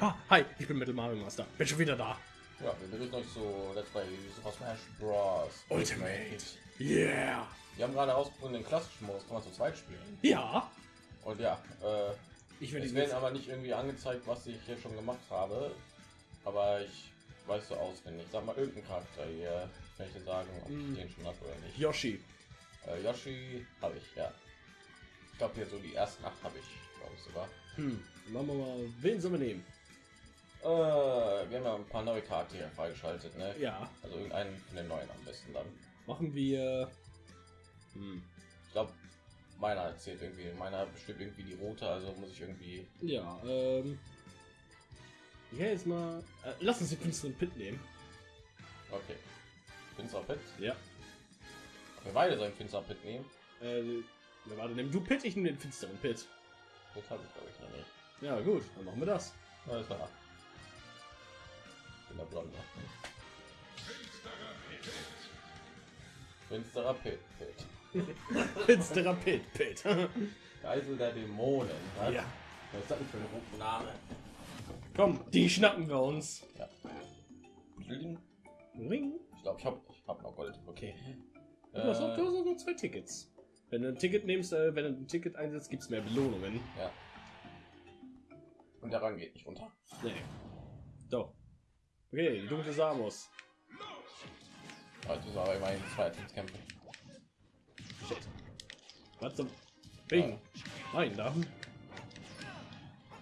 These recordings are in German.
Ah, hi, ich bin Metal Mario Master. Bin schon wieder da. Ja, wir begrüßen euch zu Let's Play Super Smash Bros. Ultimate. Yeah. Wir haben gerade herausgefunden, den klassischen Modus kann man zu zweit spielen. Ja. Und ja, äh, Ich es werden aber nicht irgendwie angezeigt, was ich hier schon gemacht habe. Aber ich weiß so auswendig. Sag mal irgendeinen Charakter hier. Ich dir sagen, ob Mm. ich den schon habe oder nicht. Yoshi. Äh, Yoshi habe ich, ja. Ich glaube hier so die ersten acht habe ich, glaube ich sogar. Hm. Machen wir mal. Wen sollen wir nehmen? Äh, wir haben ja ein paar neue Charaktere freigeschaltet, ne? Ja. Also irgendeinen von den neuen am besten dann. Machen wir. Hm. Ich glaube, meiner erzählt irgendwie, meiner bestimmt irgendwie die rote, also muss ich irgendwie. Ja. Ähm. Ja, jetzt mal. Äh, lass uns den finsteren Pit nehmen. Okay. Finster Pit. Ja. Wir beide sollen Finster Pit nehmen. Äh. Warte, nimm du Pit, ich nehme den finsteren Pit. Pit habe ich glaube ich noch nicht. Ja, gut, dann machen wir das. Alles klar. Bin der Blonde. Finsterer Pit. Pit. Finsterer Pit, Pit. Geisel der Dämonen. Was? ja. Was ist das denn für ein Rufname? Komm, die schnappen wir uns. Ja. Bling. Ring. Ich glaube, ich habe ich hab noch Gold. Okay. Du hast Äh, du hast noch nur zwei Tickets. Wenn du ein Ticket nimmst, äh, wenn du ein Ticket einsetzt, gibt es mehr Belohnungen. ja. Und der Rang geht nicht runter. Nee. Doch. Okay, die dunkle Samus. Heute ist aber immerhin zwei Teamskämpfe. Shit. Was zum Wegen. Nein, da.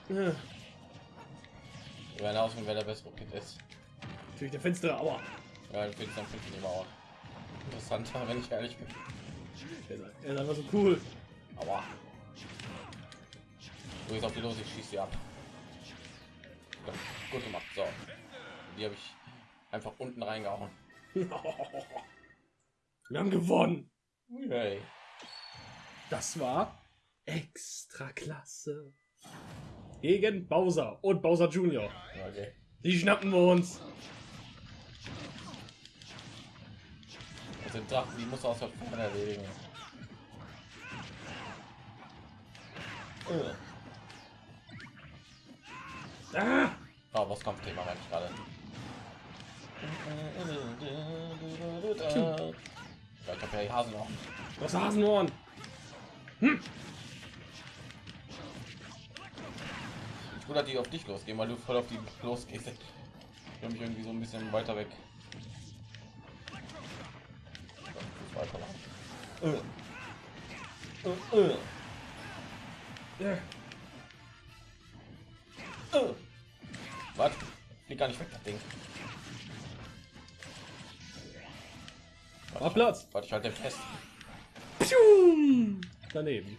Wir werden ausfinden, wer der bessere Pit ist. Natürlich der finstere Aua. Ja, ich dann finde ich immer auch interessanter, wenn ich ehrlich bin. Er ist, einfach so cool. Aua. Du gehst auf die los, ich schieße sie ab. Gut gemacht, so. Die habe ich einfach unten reingehauen. Wir haben gewonnen. Hey. Das war extra klasse. Gegen Bowser und Bowser Junior. Okay. Die schnappen wir uns. Sind Drachen, die muss aus der Ferne erledigen. Äh. Ah! Oh, was Kampfthema meine ich gerade. Ja, ich habe ja die Hasen noch. Das Hasenohren. Gut, dass die auf dich losgehen, weil du voll auf die losgehst. Ich habe mich irgendwie so ein bisschen weiter weg. Weiter lang. Äh. Äh, äh. Ja. Äh. Was? Flieg gar nicht weg, das Ding. War Platz. Warte, ich halte den fest. Pium! Daneben.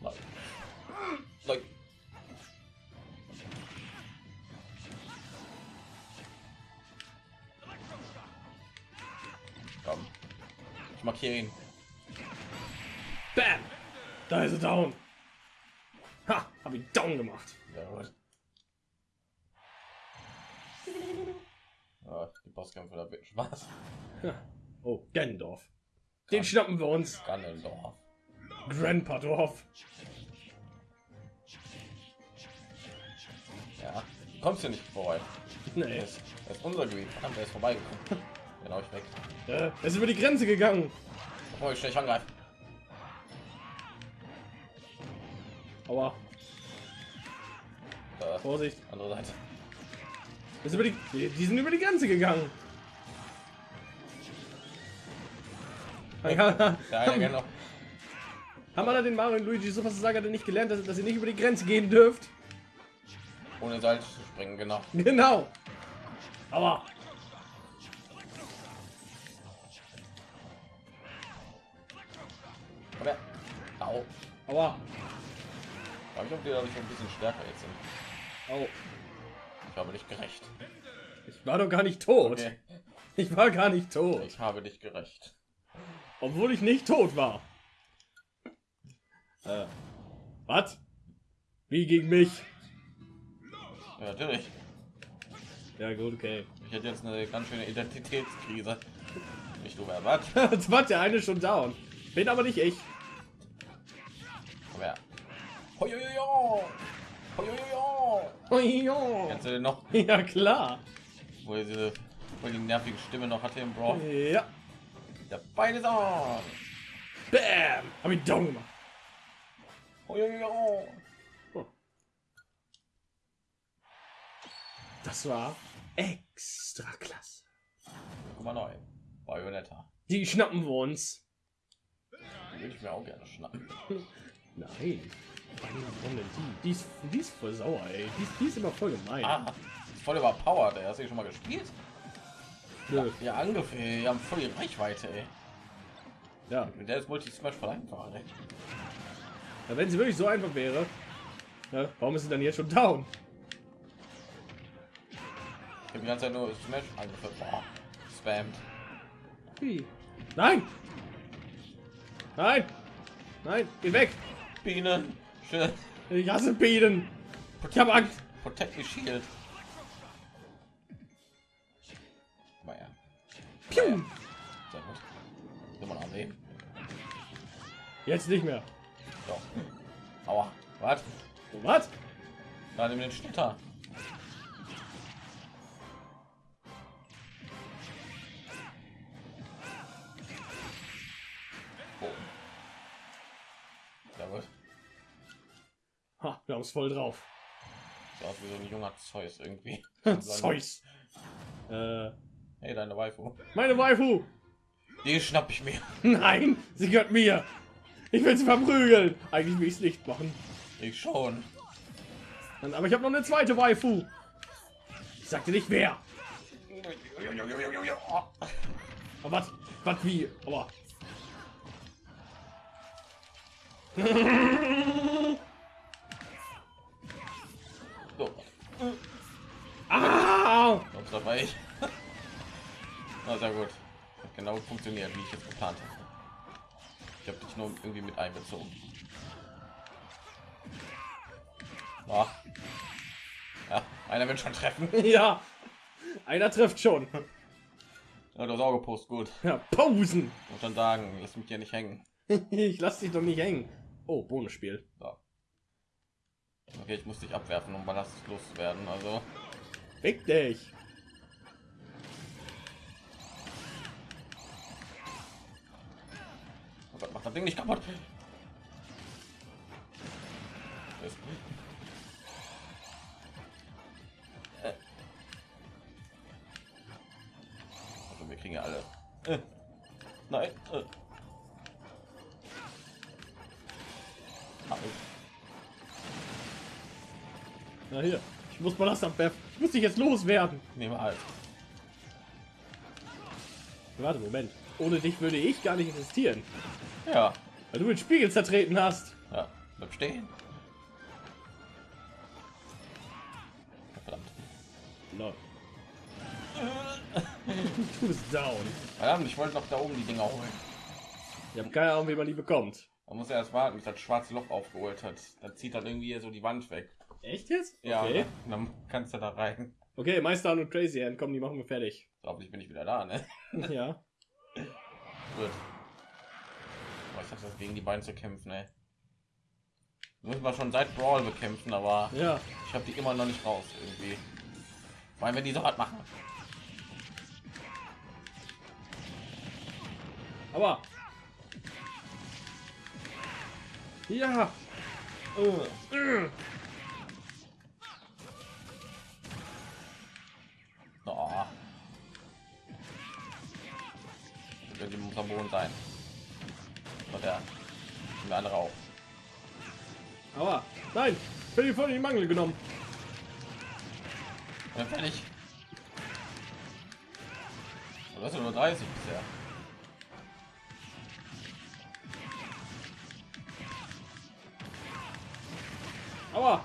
Nein. Nein. Komm. Ich markiere ihn. Bam! Da ist er down. Ha! Hab ihn down gemacht. Sehr gut. Ja, die Bosskämpfe, da wird Spaß. Oh, Gendorf. Den schnappen wir uns. Ganondorf. Grandpa Dorf. Ja. Kommst du nicht vorbei. Nee. Das, das ist unser Gebiet. Verdammt, der ist vorbeigekommen. Genau, ich weg. Äh, er ist über die Grenze gegangen. Bevor ich schnell angreife. Aua. Da, Vorsicht. andere Seite. Ist über die, die, sind über die Grenze gegangen. Ja, Ja, genau. Haben alle den Mario und Luigi Super Saga denn nicht gelernt, dass, dass ihr nicht über die Grenze gehen dürft? Ohne Salz zu springen, genau. Genau. Aber, au. Aua. Ich ob die dadurch ein bisschen stärker jetzt sind. Au. Ich habe dich gerecht. Ich war doch gar nicht tot. Okay. Ich war gar nicht tot. Ich habe dich gerecht. Obwohl ich nicht tot war. Äh. Was? Wie gegen mich? Ja, natürlich. Ja gut, okay. Ich hätte jetzt eine ganz schöne Identitätskrise. Nicht du, wer was? Jetzt war der eine schon down. Bin aber nicht ich. Kennst du den noch? ja, klar. Wo er diese wo er die nervige Stimme noch hatte im Brawl? Ja. Der Bein ist on. Bam. Hab ich down gemacht. Uiuiui. Das war extra klasse. Guck mal neu. Bayonetta. Die schnappen wir uns. Die würde ich mir auch gerne schnappen. Nein. Warum denn die? Die ist, die ist voll sauer, ey. Die, ist- die ist immer voll gemein. Ah, ist voll überpowered. ey. Hast du schon mal gespielt? Nö. Ja, ungefähr. Die haben voll die Reichweite. Ey. Ja. Der ist Multi Smash voll einfach. Ey. ja, wenn sie wirklich so einfach wäre, ja, warum ist sie dann jetzt schon down? Ich habe die ganze Zeit nur Smash angeführt. Boah, spammt. Wie? Nein! Nein! Nein! Geh weg! Bienen. Schön. Ich hasse Bienen! Ich habe Angst! Protect the Shield. Ja. Piu! Sehr gut. Noch am Leben. Jetzt nicht mehr. So. Aua. Was? Was? Da nimm den Schnitter. Voll drauf. Aus wie so ein junger Zeus irgendwie. Zeus. Äh, Hey, deine Waifu. meine Waifu! Die schnapp ich mir. Nein! Sie gehört mir! Ich will sie verprügeln! Eigentlich will ich es nicht machen. Ich schon. Dann- Aber ich habe noch eine zweite Waifu! Ich sagte nicht wer! Aber was? Was wie? Aber. sehr gut. Hat genau funktioniert, wie ich es geplant habe. Ich habe dich nur irgendwie mit einbezogen. Ah. Ja, einer will schon treffen. Ja! Einer trifft schon. Ja, das Augepost gut. Ja, Pausen! Muss schon sagen, lass mich hier nicht hängen. Ich lass dich doch nicht hängen. Oh, Bonusspiel. So. Okay, ich muss dich abwerfen, um Ballast loszuwerden. Also, Fick dich! Mach das Ding nicht kaputt. Das- Äh. Also, wir kriegen ja alle. Äh. Nein. Äh. Na hier. Ich muss Ballast abwerfen. Ich muss dich jetzt loswerden. Nehme halt. Warte, Moment. Ohne dich würde ich gar nicht existieren. Ja. Weil du den Spiegel zertreten hast. Ja. Bleib stehen. Verdammt. Lol. Du bist down. Verdammt, ich wollte noch da oben die Dinger holen. Ich habe keine Ahnung, wie man die bekommt. Man muss ja erst warten, bis das schwarze Loch aufgeholt hat. Dann zieht dann irgendwie so die Wand weg. Echt jetzt? Ja, Okay. und dann kannst du da rein. Okay, Meister und Crazy Hand, komm, die machen wir fertig. Hoffentlich bin ich wieder da, ne? ja. Gut. Ich hatte das gegen die beiden zu kämpfen, ey. Müssen wir schon seit Brawl bekämpfen, aber Ja. ich habe die immer noch nicht raus irgendwie. Allem, wenn die so hart machen. Aber. Ja. Uh. Äh. Oh. Das wird muss am Boden sein. Und der, andere auch. Aber. Nein. Ich bin voll in die Mangel genommen. Ja, fertig. Du hast ja nur 30 bisher. Aber.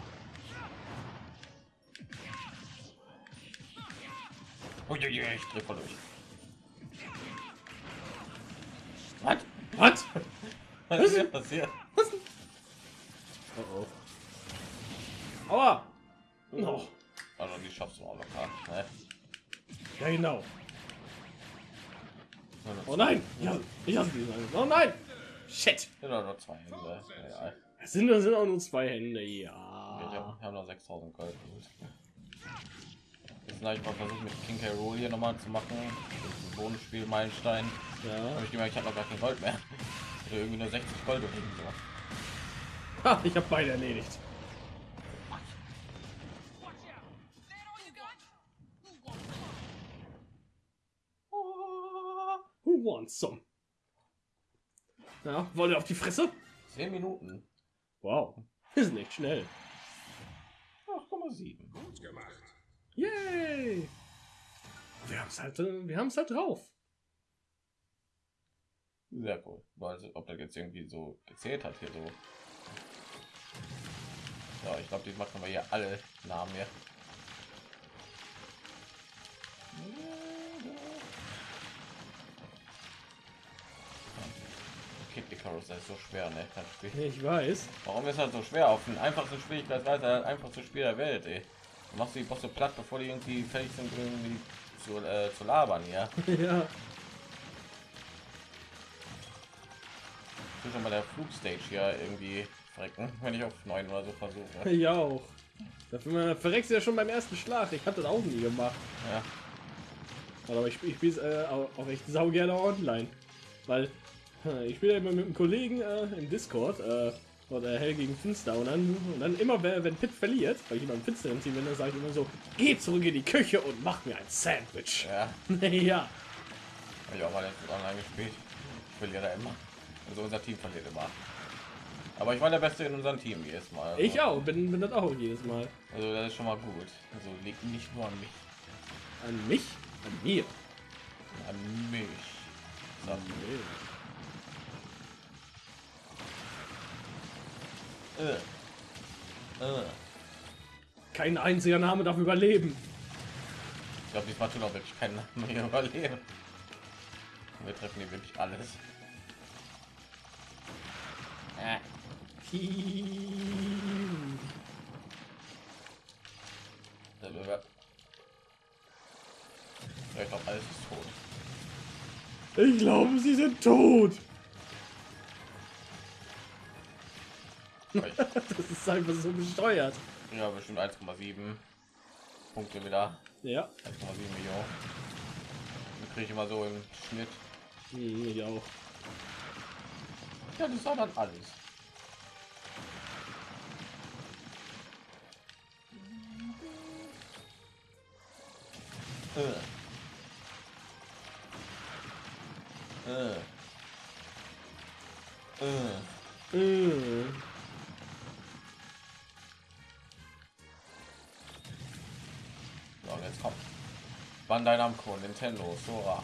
Uiuiui, ich dreh voll durch. Was ist hier passiert? Oh oh. Aber. Noch. Also die schaffst du auch locker. Ne? Ja, genau. Oh nein. Ja, ich hasse diesen. Oh nein. Shit. Sind nur zwei Hände. Ja, Es sind, sind auch nur zwei Hände. Ja. ich habe hab noch 6000 Gold. Jetzt habe ich mal versucht mit King K. Rool hier nochmal zu machen. Bonusspiel Meilenstein. Ja. Habe ich gemerkt, ich habe noch gar kein Gold mehr. Oder irgendwie nur 60 Gold oder so. Ha, ich habe beide erledigt. Who wants some? Ja, wollt ihr auf die Fresse? 10 Minuten. Wow, ist nicht schnell. 8,7. Yay! Wir haben es halt, äh, wir haben es halt drauf. Sehr cool. Also, ob das jetzt irgendwie so gezählt hat hier so. Ja, ich glaube, die machen wir hier alle Namen hier. Kid Icarus, das ist so schwer, ne? Das Spiel. Ich weiß. Warum ist das so schwer? Auf den einfachsten Schwierigkeitsweise einfach zu Spiel der Welt, ey. Du machst die Bosse platt, bevor die irgendwie fertig sind, irgendwie zu, äh, zu labern, ja. ja. Will schon mal der Flugstage hier irgendwie verrecken, wenn ich auf 9 oder so versuche. Ich auch. Dafür verreckst du ja schon beim ersten Schlag. Ich hatte das auch nie gemacht. Ja. Aber ich, ich spiele äh, auch, echt sau gerne online. Weil äh, ich spiele immer mit einem Kollegen äh, im Discord äh, oder Hell gegen Finster und dann, und dann immer, wenn, Pitt verliert, weil ich immer im finsteren Team bin, dann sage ich immer so, geh zurück in die Küche und mach mir ein Sandwich. Ja, ja. habe ich auch mal online gespielt. Ich verliere da immer. Also unser Team verliert immer. Aber ich war der Beste in unserem Team jedes Mal. Also, Ich auch, bin, bin das auch jedes Mal. Also das ist schon mal gut. Also liegt nicht nur an mich. An mich? An mir. An mich. So. Äh. Äh. Kein einziger Name darf überleben. Ich glaube, diesmal tun auch wirklich keinen Namen mehr überleben. Wir treffen hier wirklich alles. Äh. Ja, ich glaube, alles ist tot. Ich glaube, sie sind tot. Das ist einfach so gesteuert. Ja, bestimmt 1,7 Punkte wieder. Ja, 1,7 Millionen. Kriege ich immer so im Schnitt. ich auch. Ja, das war dann alles. Äh. Äh. Äh. Mm. So, jetzt kommt. Bandai Namco, Nintendo, Sora.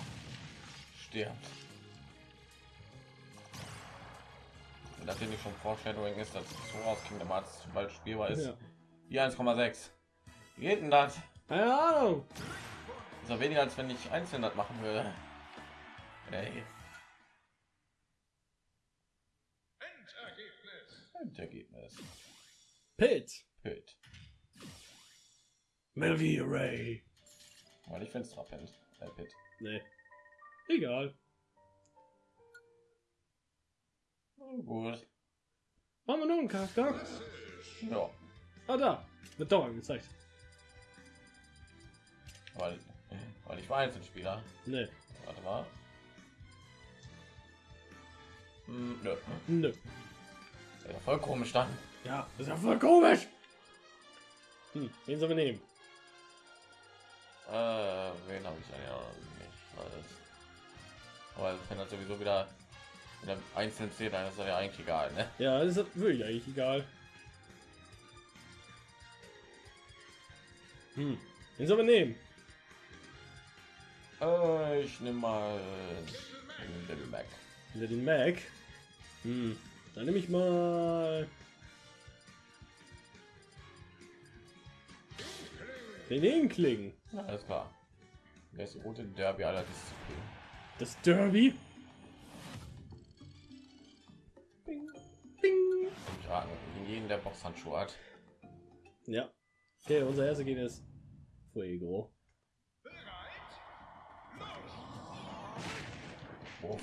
Stirbt. Und nachdem ich schon Foreshadowing ist, dass Sora aus Kingdom Hearts bald spielbar ist. Ja. Hier 1,6. Wie geht denn das? Keine Ahnung. Ist doch weniger als wenn ich einzeln das machen würde. Ey. Endergebnis. Pit. Pit. Melvie Ray. Weil ich finde es Pit. Äh, Pit. Nee. Egal. Oh, gut. Machen wir noch einen Charakter? Ja. Ah, da. Wird doch angezeigt. Weil, weil ich war Einzelspieler. Nee. Warte mal. Hm, nö. Nö. Ja, voll komisch dann. Ja, das ist ja voll komisch. Hm, wen sollen wir nehmen? Äh, wen habe ich dann ja nicht? Alles. Aber das sowieso wieder, wieder einzeln zählt, dann ist das ja eigentlich egal, ne? Ja, das ist wirklich eigentlich egal. Hm, wen sollen wir nehmen? Äh, ich nehme mal den Little Mac. Little Mac. Hm, dann nehme ich mal. Den Inkling. Ja, alles klar. Die rote Derby aller Disziplinen? Das Derby. raten gegen jeden, der Boxhandschuhe hat. Ja. Okay, unser erster Gegner ist Fuego. Oh.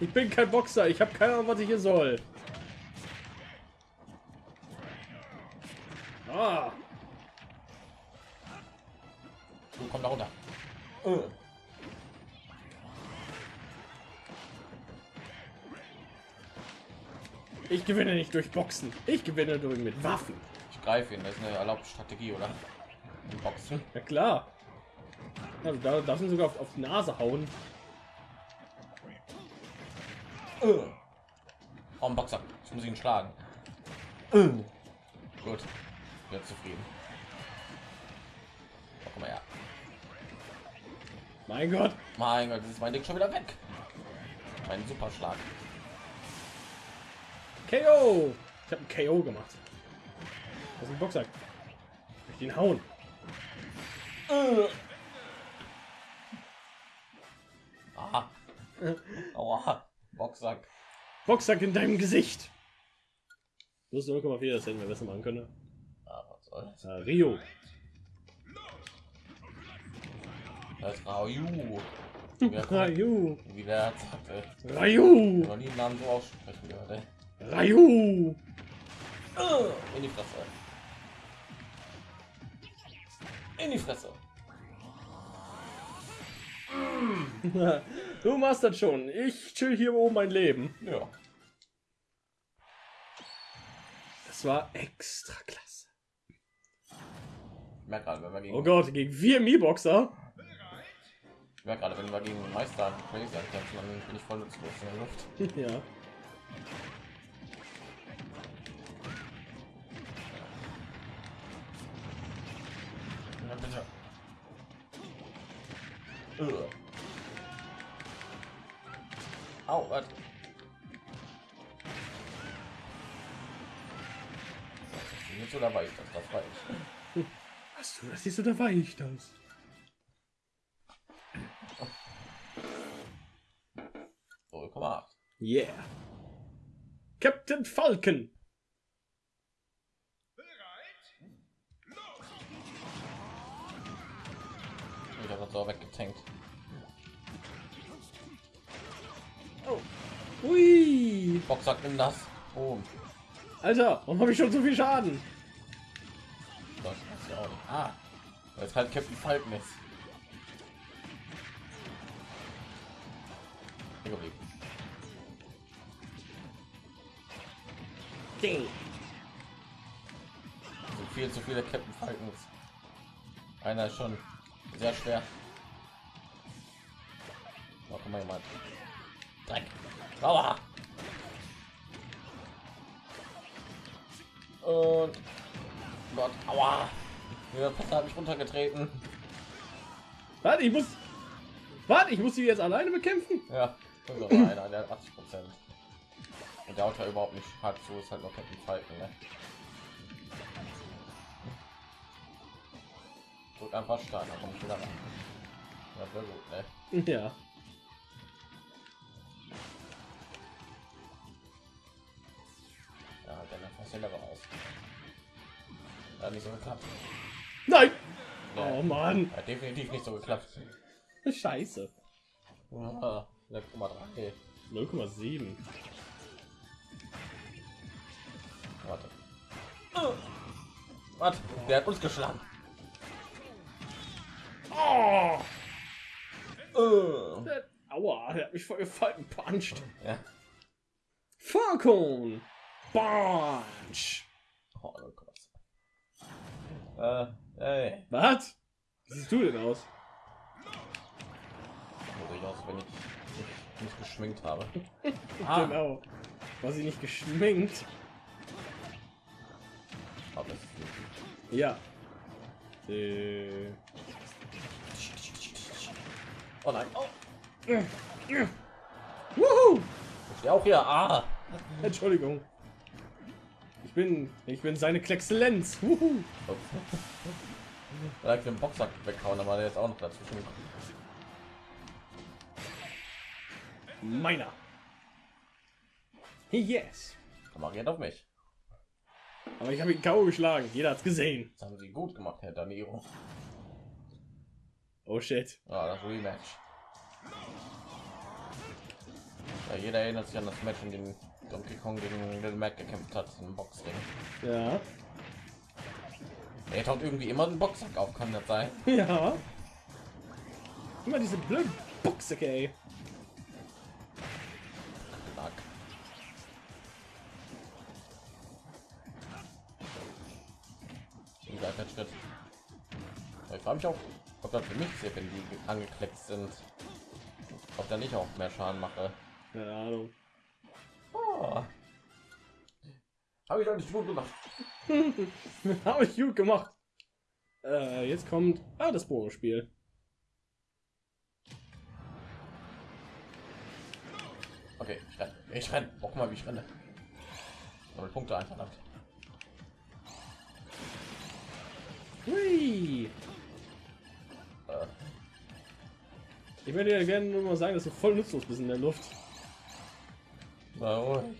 Ich bin kein Boxer, ich habe keine Ahnung, was ich hier soll. Ah. Du komm da runter. Oh. Ich gewinne nicht durch Boxen. Ich gewinne durch mit Waffen. Ich greife ihn, das ist eine erlaubte Strategie, oder? Im Boxen. Ja klar. Also da darf ihn sogar auf, auf die Nase hauen. Oh, ein Boxer. Ich muss ihn schlagen. Äh. Gut. Bin zufrieden. Oh, komm her. Mein Gott. Mein Gott, das ist mein Ding schon wieder weg. Mein Superschlag. KO. Ich habe ein KO gemacht. Das ist ein Boxsack. Ich ihn hauen. Äh. Aha. Aua. Boxsack. Boxsack in deinem Gesicht. Plus 0,4, das hätten wir besser machen können. Ah, was soll's. Äh, Rio. Das ist Raju. Wie der, der sagte. Ryu. Noch nie einen Namen so aussprechen gehört, ey. Äh, In die Fresse. In die Fresse. Du machst das schon. Ich chill hier oben mein Leben. Ja. Das war extra klasse. Ich merke gerade, wenn wir gegen, Oh Gott, gegen vier Mi-Boxer. ich merke gerade, wenn wir gegen Meister Crazy kämpfen, dann bin ich voll nutzlos in der Luft. Ja, Au, was? Jetzt oder weiß das? Das weiß ich. Hast du das ist oder war ich das? Yeah. Captain Falcon. Habe weggetankt. Ui. Boxsack, nimm das. Boom. Alter, warum habe ich schon so viel Schaden? Das ist ja auch nicht. Ah, weil es halt Captain Falcon ist. Ding. Viel zu viele Captain Falcons. Einer ist schon sehr schwer. Oh, guck mal jemand. Dreck. Aua. Und Gott, aua. Der Passer hat mich runtergetreten. Warte, ich muss. Warte, ich muss sie jetzt alleine bekämpfen. Ja, einer, der hat 80 Prozent. Und der haut ja überhaupt nicht hart zu, ist halt noch Captain Falcon, ne? Drück einfach stark, dann komm ich wieder ran. Das wäre gut, ne? Ja. Ja, selber raus. Hat nicht so geklappt. Nein. Oh Mann. Hat definitiv nicht so geklappt. Scheiße. Ja, 6,3. 0,7. Warte. Warte, der hat uns geschlagen. Oh. Der, aua, der hat mich voll gefallen. Punched. Ja. Falcon. Punch. Oh, oh Gott. Äh, ey. Was? Wie siehst du denn aus? So ich aus, wenn ich nicht geschminkt habe. Ah. Genau. War sie nicht geschminkt? Aber Ja. Äh. Oh nein. Oh, Wuhu! ich stehe auch hier. Ah. Entschuldigung. Ich bin, ich bin seine Klexzellenz. Ich den Boxsack weghauen, aber der ist auch noch dazwischen gekommen. Meiner. Yes. Komm geht auf mich. Aber ich habe ihn K.O. geschlagen. Jeder hat's gesehen. Das haben sie gut gemacht, Herr Daniro. Oh shit. Ja, das Rematch. Ja, jeder erinnert sich an das Match, in dem Donkey Kong gegen Little Mac gekämpft hat im Boxring. Ja. Er taucht irgendwie immer einen Boxsack auf, kann das sein? Ja. Immer diese blöden Boxsäcke, ey. Knack. Gar kein Schritt. Ich frage mich auch, ob das für mich zählt, wenn die angekleckt sind. Ob da nicht auch mehr Schaden mache. Keine Ahnung. Habe ich doch nicht gut gemacht. Habe ich gut gemacht. Äh, jetzt kommt ah, das Bonusspiel. Okay, ich renne. Ich renne. Guck mal, wie ich renne. Aber Punkte einverlangt. Hui. Äh, Ich würde dir gerne nur mal sagen, dass du voll nutzlos bist in der Luft. Warum?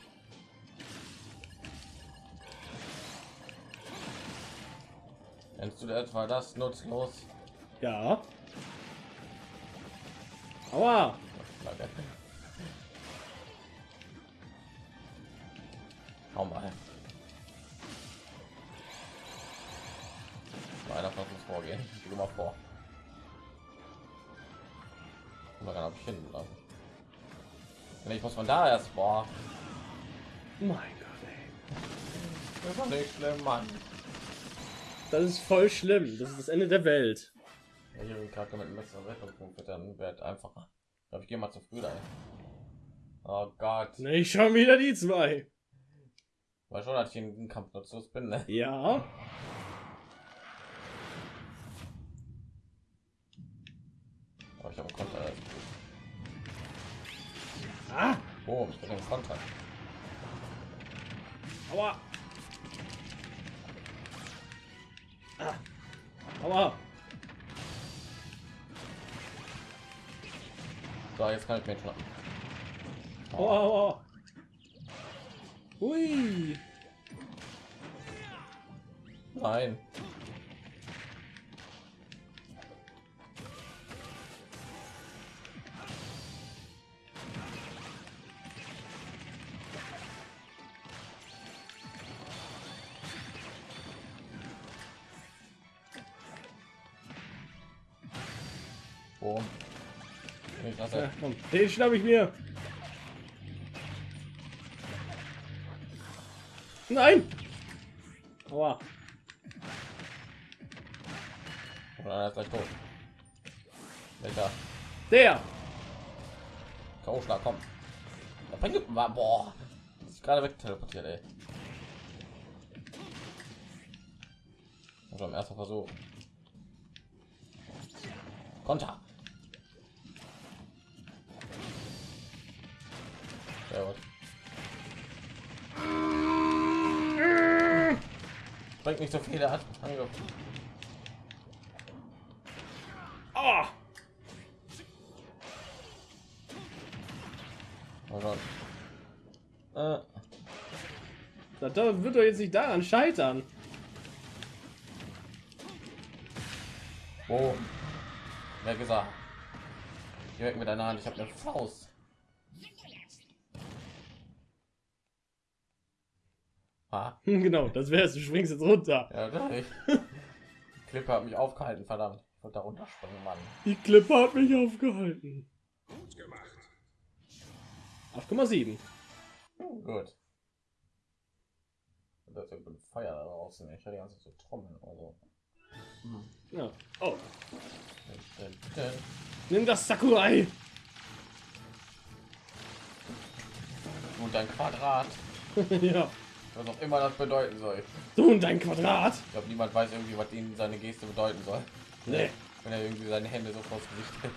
Nennst du etwa das nutzlos? Ja. Aua. Hau mal. Mal Einer von uns vorgehen. Ich mal vor. Und dann habe ich hinten lassen. Nee, Ich muss von da erst vor. Mein Gott, ey. Das war nicht schlimm, Mann. Das ist voll schlimm. Das ist das Ende der Welt. Ja, hier bin gerade mit dem letzten Rettungspunkt dann wird einfacher. Ich glaube, ich gehe mal zu früh dahin. Oh Gott. Nicht schon wieder die zwei. War schon, dass ich in den Kampf nutzlos bin, ne? Ja. Oh, ich bin Konter. Aua. Ah. Aua. So, jetzt kann ich mir schon. Aua, aua. Hui. Nein. Ja, komm, den schnapp ich mir. Nein. Aua. Ist gleich tot. Welcher? Der. K.O.-Schlag, komm. Da bringt war boah. Ist gerade weg teleportiert, ey. Also im ersten Versuch. Konter. Bringt nicht so viel, er hat Angriff. Aua. Oh Gott. Äh, Das wird doch jetzt nicht daran scheitern. wo? Wer gesagt? Weg mit deiner Hand, ich habe eine Faust. Ah, Hm, Genau, das wär's. Du springst jetzt runter. ja, doch nicht. Die Klippe hat mich aufgehalten, verdammt. Ich wollte da runterspringen, Mann. Die Klippe hat mich aufgehalten. Gut gemacht. 8,7. Hm, gut. Das ist ja gut Feuer da draußen. Ich hatte die ganze Zeit so Trommeln oder so. Ja. Oh, nimm das Sakurai. Und dein Quadrat. ja. Was auch immer das bedeuten soll. Du und dein Quadrat. Ich glaube, niemand weiß irgendwie, was ihnen seine Geste bedeuten soll. Nee. Wenn er irgendwie seine Hände so vors Gesicht hält.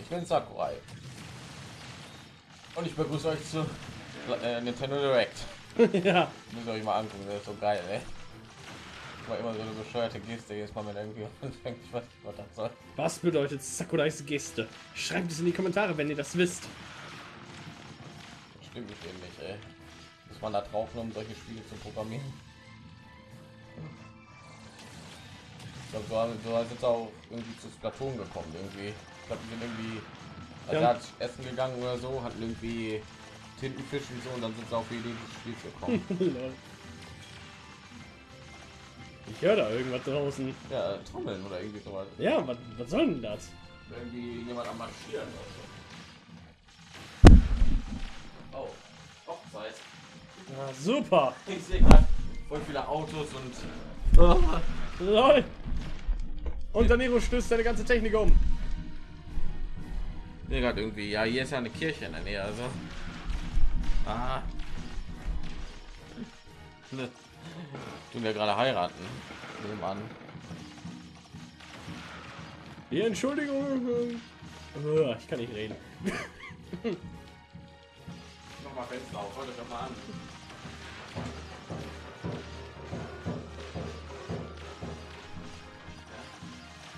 Ich bin Sakurai. Und ich begrüße euch zu äh, Nintendo Direct. ja. Müsst ihr euch mal angucken, das ist so geil, ey. War immer so eine bescheuerte Geste, jedes Mal, wenn irgendwie anfängt, ich weiß nicht, was das soll. Was bedeutet Sakurais Geste? Schreibt es in die Kommentare, wenn ihr das wisst. Stimmt nicht eben nicht, ey. Muss man da drauf, um solche Spiele zu programmieren. Ich glaube, so, haben- so jetzt auch irgendwie zu Splatoon gekommen, irgendwie. Ich glaube, die sind irgendwie also Ja. hat essen gegangen oder so, hat irgendwie Tintenfisch und so und dann sind sie auf die Idee des Spiels gekommen. Ich höre da irgendwas draußen. Ja, Trommeln oder irgendwie sowas. Ja, was, was soll denn das? Irgendwie jemand am Marschieren oder so. Oh. Ja, super. Ich sehe gerade voll viele Autos und. Oh. Lol. Und Danilo stößt seine ganze Technik um. Nee, gerade irgendwie. Ja, hier ist ja eine Kirche in der Nähe, also. Ah. Ne. Tun wir gerade heiraten. Nebenan. Die Entschuldigung. äh, Ich kann nicht reden. Noch mal Fenster auf, heute doch mal an.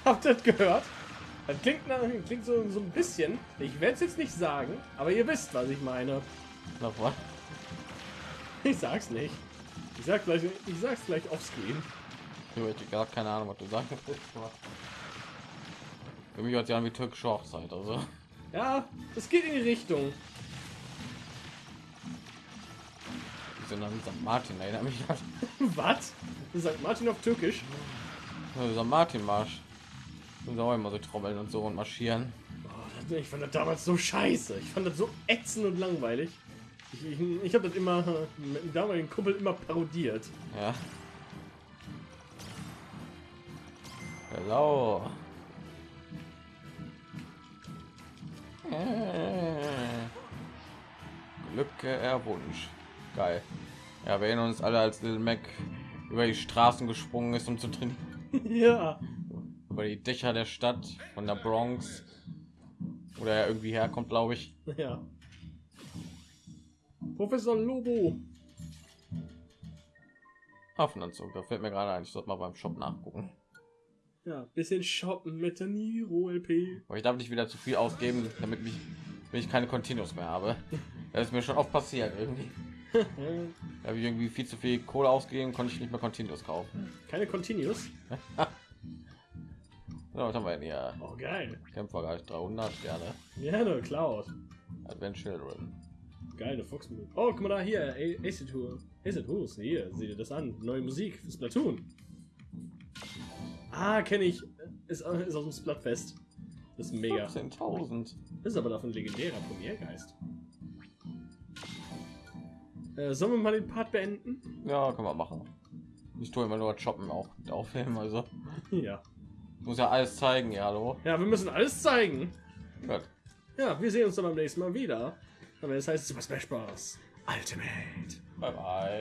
Habt ihr das gehört? Das klingt, nach, klingt so, so ein bisschen. Ich werde es jetzt nicht sagen, aber ihr wisst, was ich meine. Noch was? Ich sag's nicht. Ich sag gleich, ich sag's gleich offscreen. Ich habe gar keine Ahnung, was du sagen willst. Für mich sich an wie türkische Hochzeit, also. Ja, es geht in die Richtung. Sind an St. Martin, erinnert mich an Was? Sagt Martin auf Türkisch. St. Martin Marsch. Auch immer so trommeln und so und marschieren. Oh, ich fand das damals so scheiße. Ich fand das so ätzend und langweilig. Ich, ich, ich habe das immer äh, mit dem damaligen Kumpel immer parodiert. Ja. Hello. Glücke Erwunsch. Geil. Ja, wir erinnern uns alle, als Little Mac über die Straßen gesprungen ist, um zu trainieren. ja. Über die Dächer der Stadt, von der Bronx. Oder er irgendwie herkommt, glaube ich. Ja. Professor Lobo. Hafenanzug, da fällt mir gerade ein, ich sollte mal beim Shop nachgucken. Ja, bisschen shoppen mit der Niro LP. Aber ich darf nicht wieder zu viel ausgeben, damit mich, wenn ich keine Continuous mehr habe. Das ist mir schon oft passiert irgendwie. Da habe ich irgendwie viel zu viel Kohle ausgegeben, konnte ich nicht mehr Continuous kaufen. keine Continuous. So, was haben wir denn hier? Oh, geil. Kämpfergeist 300 gerne. Gerne, Cloud. Advent Children. Geile Fox. Oh, guck mal da hier. A- Acid Tour. Acid Hus. Hier, sieh dir das an. Neue Musik für Splatoon. Ah, kenne ich. Ist, äh, ist aus dem Splatfest. Das ist mega. 15.000. Das ist aber davon legendärer Premiergeist. Äh, sollen wir mal den Part beenden? Ja, kann man machen. Ich tue immer nur shoppen auch aufnehmen, also Ja. Muss ja alles zeigen, ja, hallo. Ja, wir müssen alles zeigen. Gut. Ja, wir sehen uns dann beim nächsten Mal wieder. Aber das heißt Super Smash Bros. Ultimate. Bye bye.